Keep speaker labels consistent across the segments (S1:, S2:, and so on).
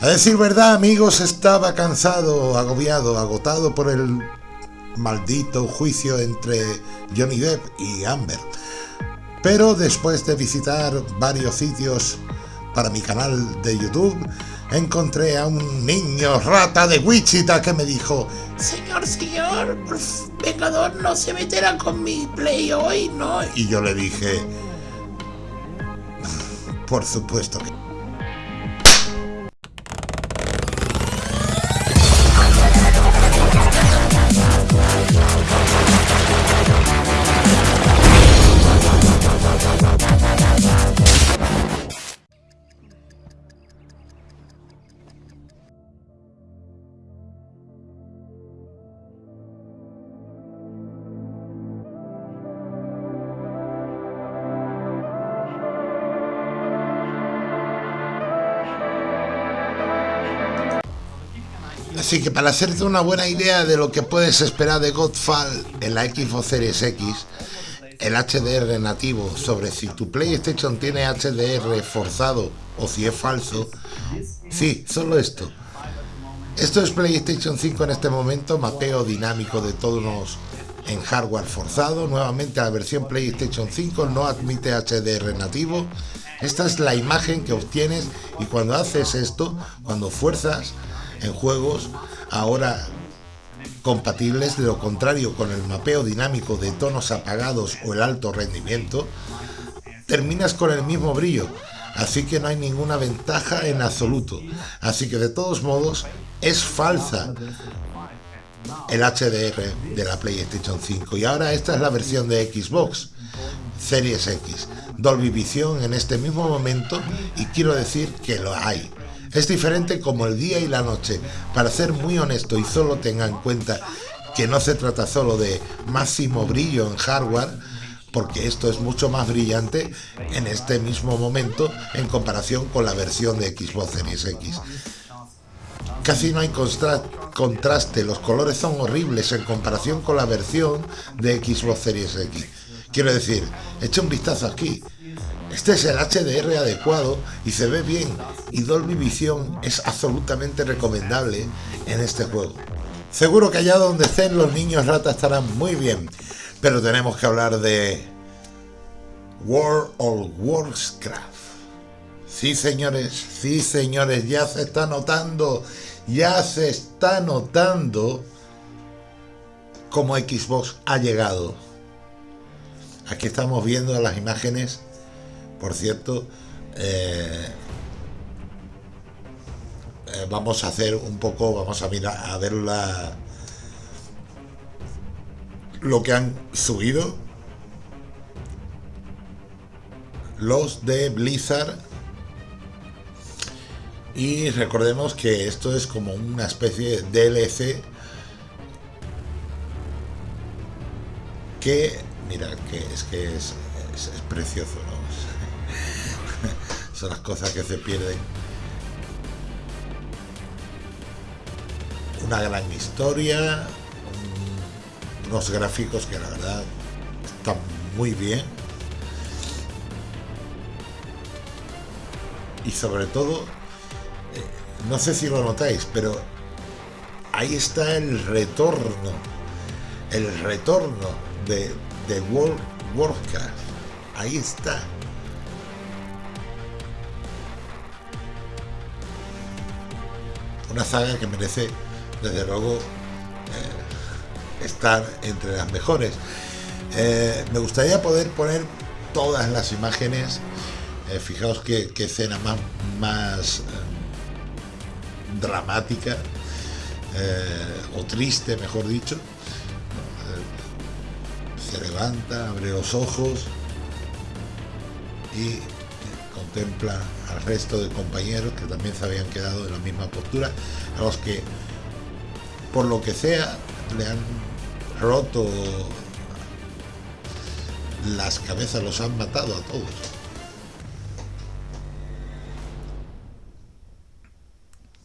S1: A decir verdad, amigos, estaba cansado, agobiado, agotado por el maldito juicio entre Johnny Depp y Amber. Pero después de visitar varios sitios para mi canal de YouTube, encontré a un niño rata de Wichita que me dijo Señor, señor, pecador no se meterá con mi play hoy, ¿no? Y yo le dije, por supuesto que Así que para hacerte una buena idea de lo que puedes esperar de Godfall en la Xbox Series X, el HDR nativo sobre si tu PlayStation tiene HDR forzado o si es falso, sí, solo esto. Esto es PlayStation 5 en este momento, mapeo dinámico de tonos en hardware forzado. Nuevamente la versión PlayStation 5 no admite HDR nativo. Esta es la imagen que obtienes y cuando haces esto, cuando fuerzas, en juegos ahora compatibles, de lo contrario con el mapeo dinámico de tonos apagados o el alto rendimiento, terminas con el mismo brillo, así que no hay ninguna ventaja en absoluto. Así que de todos modos es falsa el HDR de la PlayStation 5 y ahora esta es la versión de Xbox Series X. Dolby Vision en este mismo momento y quiero decir que lo hay es diferente como el día y la noche. Para ser muy honesto y solo tenga en cuenta que no se trata solo de máximo brillo en hardware, porque esto es mucho más brillante en este mismo momento en comparación con la versión de Xbox Series X. Casi no hay contraste, los colores son horribles en comparación con la versión de Xbox Series X. Quiero decir, echa un vistazo aquí, este es el HDR adecuado y se ve bien y Dolby Vision es absolutamente recomendable en este juego. Seguro que allá donde estén los niños rata estarán muy bien, pero tenemos que hablar de World of Warcraft. Sí señores, sí señores, ya se está notando, ya se está notando cómo Xbox ha llegado. Aquí estamos viendo las imágenes por cierto, eh, eh, vamos a hacer un poco, vamos a mirar a ver la, lo que han subido los de Blizzard y recordemos que esto es como una especie de DLC que mira que es que es, es precioso ¿no? Son las cosas que se pierden. Una gran historia, unos gráficos que la verdad están muy bien. Y sobre todo, eh, no sé si lo notáis, pero ahí está el retorno, el retorno de, de World Warcraft. Ahí está. Una saga que merece, desde luego, eh, estar entre las mejores. Eh, me gustaría poder poner todas las imágenes. Eh, fijaos qué, escena más, más dramática o triste, mejor dicho. se levanta, abre los ojos y contempla al resto de compañeros que también se habían quedado en la misma postura, a los que por lo que sea le han roto las cabezas, los han matado a todos.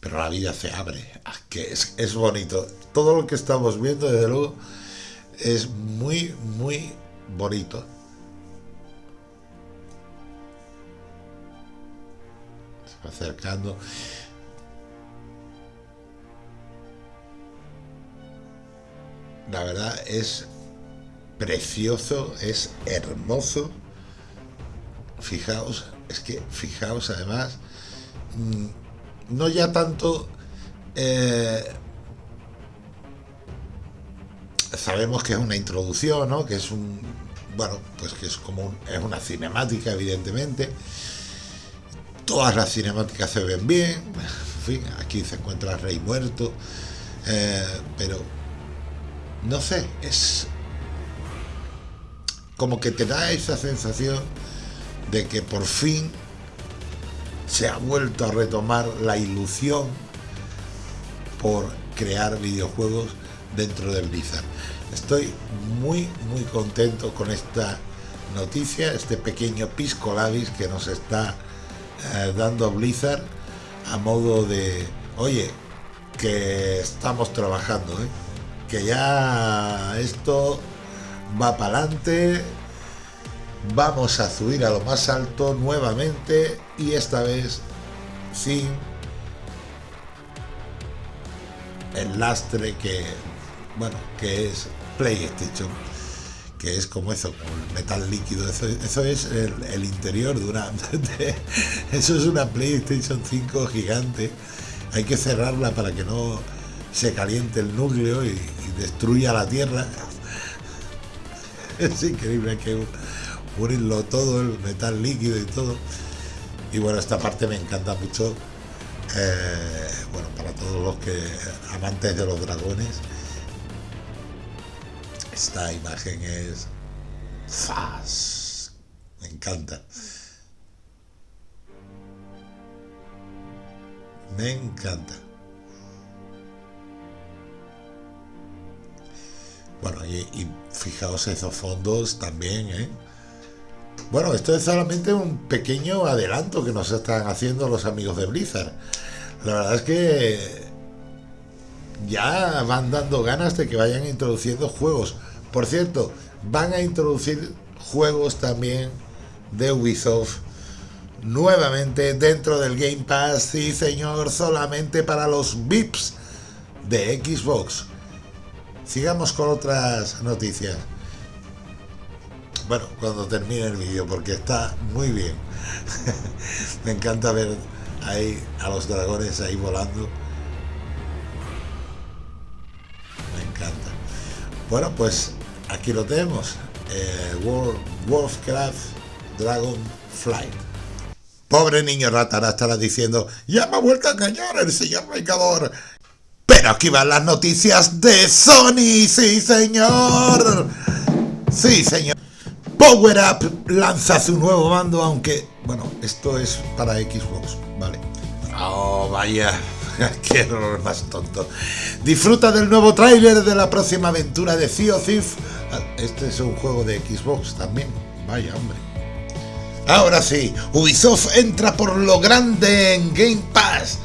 S1: Pero la vida se abre, que es, es bonito. Todo lo que estamos viendo, desde luego, es muy, muy bonito. acercando. La verdad es precioso, es hermoso. Fijaos, es que fijaos además, mm, no ya tanto... Eh, sabemos que es una introducción, ¿no? Que es un... Bueno, pues que es como un, es una cinemática, evidentemente. Todas las cinemáticas se ven bien. En fin, aquí se encuentra el rey muerto. Eh, pero no sé, es como que te da esa sensación de que por fin se ha vuelto a retomar la ilusión por crear videojuegos dentro del Blizzard. Estoy muy muy contento con esta noticia, este pequeño pisco labis que nos está eh, dando Blizzard a modo de, oye, que estamos trabajando, ¿eh? que ya esto va para adelante, vamos a subir a lo más alto nuevamente y esta vez sin el lastre que, bueno, que es PlayStation, que es como eso, como el metal líquido, eso, es el, interior de una, eso es una PlayStation 5 gigante, hay que cerrarla para que no se caliente el núcleo y, destruya la Tierra. Es increíble, hay que unirlo todo, el metal líquido y todo. Y bueno, esta parte me encanta mucho. Eh, bueno, para todos los que amantes de los dragones, esta imagen es ¡Fas! Me encanta. Me encanta. Bueno, y, fijaos esos fondos también, ¿eh? Bueno, esto es solamente un pequeño adelanto que nos están haciendo los amigos de Blizzard. La verdad es que ya van dando ganas de que vayan introduciendo juegos. Por cierto, van a introducir juegos también de Ubisoft nuevamente dentro del Game Pass. Sí, señor, solamente para los VIPs de Xbox. Sigamos con otras noticias. Bueno, cuando termine el vídeo, porque está muy bien. Me encanta ver ahí a los dragones ahí volando. Bueno, pues aquí lo tenemos. Eh, World, Warcraft Dragon Flight. Pobre niño rata, estará diciendo, ya me ha vuelto a engañar el señor Vengador. Pero aquí van las noticias de Sony, sí señor. Sí señor. Power Up lanza su nuevo mando, aunque, bueno, esto es para Xbox, ¿vale? Oh, vaya, qué error más tonto. Disfruta del nuevo tráiler de la próxima aventura de Sea of Thief. Este es un juego de Xbox también, vaya hombre. Ahora sí, Ubisoft entra por lo grande en Game Pass.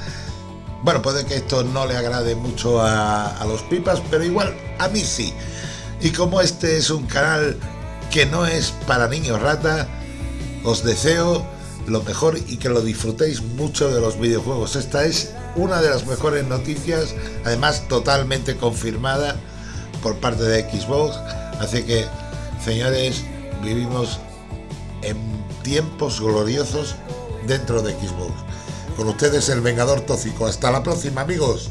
S1: Bueno, puede que esto no le agrade mucho a, los pipas, pero igual a mí sí. Y como este es un canal que no es para niños rata, os deseo lo mejor y que lo disfrutéis mucho de los videojuegos. Esta es una de las mejores noticias, además totalmente confirmada por parte de Xbox. Así que, señores, vivimos en tiempos gloriosos dentro de Xbox. Con ustedes el Vengador Tóxico. Hasta la próxima, amigos.